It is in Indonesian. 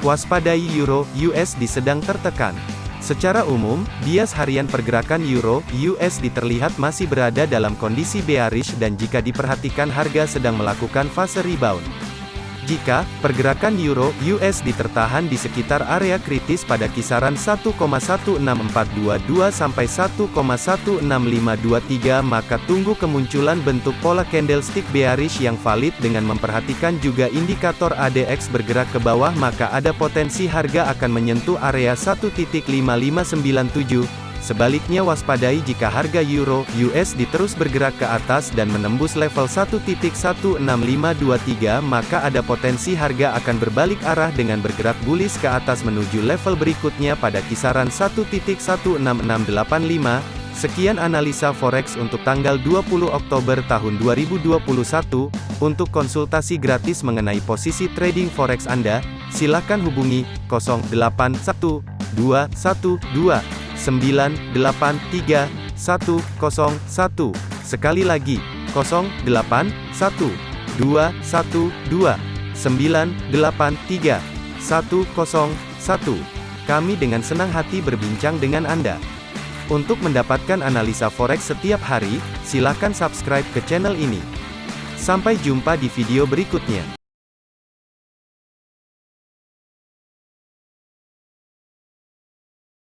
Waspadai Euro USD sedang tertekan. Secara umum, bias harian pergerakan Euro USD terlihat masih berada dalam kondisi bearish dan jika diperhatikan harga sedang melakukan fase rebound. Jika pergerakan euro USD tertahan di sekitar area kritis pada kisaran 1,16422 sampai 1,16523 maka tunggu kemunculan bentuk pola candlestick bearish yang valid dengan memperhatikan juga indikator ADX bergerak ke bawah maka ada potensi harga akan menyentuh area 1.5597 Sebaliknya waspadai jika harga euro USD terus bergerak ke atas dan menembus level 1.16523 maka ada potensi harga akan berbalik arah dengan bergerak bullish ke atas menuju level berikutnya pada kisaran 1.16685. Sekian analisa forex untuk tanggal 20 Oktober tahun 2021. Untuk konsultasi gratis mengenai posisi trading forex Anda, silakan hubungi 081212 983 101. Sekali lagi, 081 212 983 101. Kami dengan senang hati berbincang dengan Anda. Untuk mendapatkan analisa forex setiap hari, silakan subscribe ke channel ini. Sampai jumpa di video berikutnya.